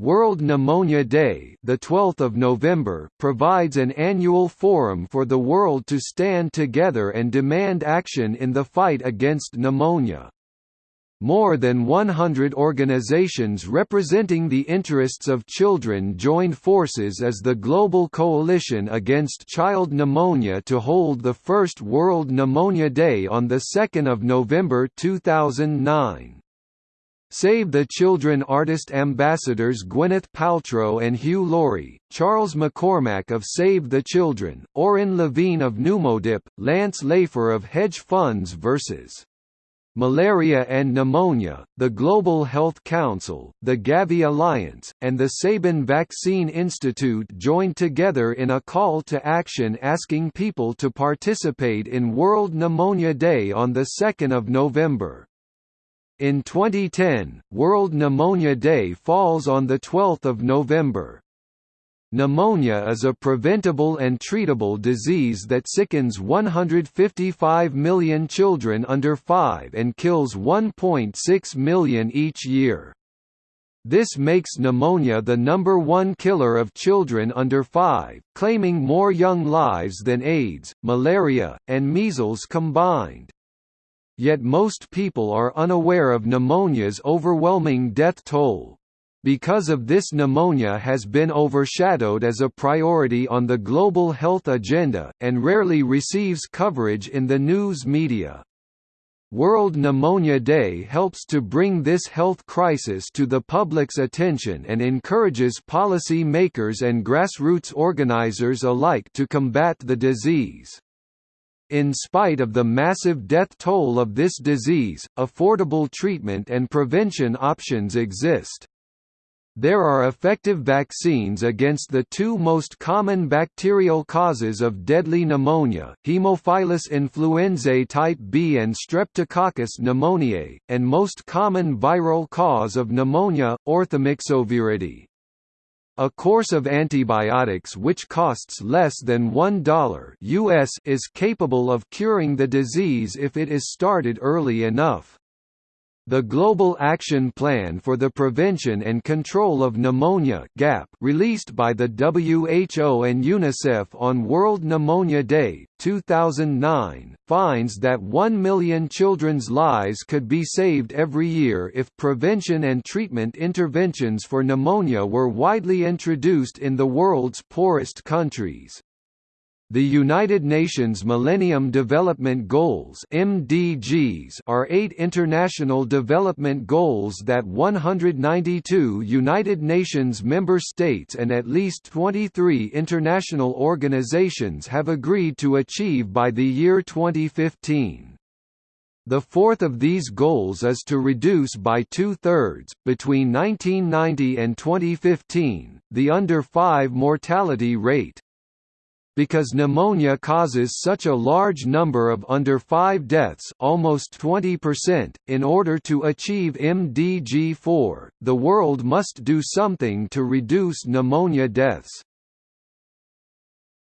World Pneumonia Day, the 12th of November, provides an annual forum for the world to stand together and demand action in the fight against pneumonia. More than 100 organizations representing the interests of children joined forces as the Global Coalition Against Child Pneumonia to hold the first World Pneumonia Day on 2 November 2009. Save the Children artist ambassadors Gwyneth Paltrow and Hugh Laurie, Charles McCormack of Save the Children, Orin Levine of Pneumodip, Lance Laifer of Hedge Funds vs. Malaria and Pneumonia, the Global Health Council, the Gavi Alliance, and the Sabin Vaccine Institute joined together in a call to action asking people to participate in World Pneumonia Day on 2 November. In 2010, World Pneumonia Day falls on 12 November. Pneumonia is a preventable and treatable disease that sickens 155 million children under 5 and kills 1.6 million each year. This makes pneumonia the number one killer of children under 5, claiming more young lives than AIDS, malaria, and measles combined. Yet most people are unaware of pneumonia's overwhelming death toll. Because of this pneumonia has been overshadowed as a priority on the global health agenda, and rarely receives coverage in the news media. World Pneumonia Day helps to bring this health crisis to the public's attention and encourages policy makers and grassroots organizers alike to combat the disease. In spite of the massive death toll of this disease, affordable treatment and prevention options exist. There are effective vaccines against the two most common bacterial causes of deadly pneumonia, Haemophilus influenzae type B and Streptococcus pneumoniae, and most common viral cause of pneumonia, orthomyxoviridae. A course of antibiotics which costs less than $1 US is capable of curing the disease if it is started early enough. The Global Action Plan for the Prevention and Control of Pneumonia (GAP), released by the WHO and UNICEF on World Pneumonia Day 2009, finds that 1 million children's lives could be saved every year if prevention and treatment interventions for pneumonia were widely introduced in the world's poorest countries. The United Nations Millennium Development Goals (MDGs) are eight international development goals that 192 United Nations member states and at least 23 international organizations have agreed to achieve by the year 2015. The fourth of these goals is to reduce by two-thirds, between 1990 and 2015, the under-5 mortality rate. Because pneumonia causes such a large number of under 5 deaths almost 20%, in order to achieve MDG4, the world must do something to reduce pneumonia deaths.